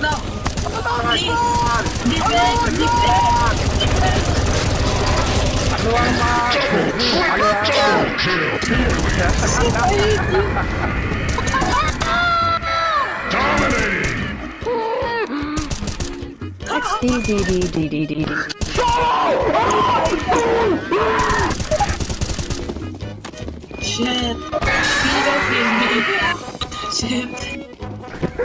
No! Please! He don't me! Shit! Chip.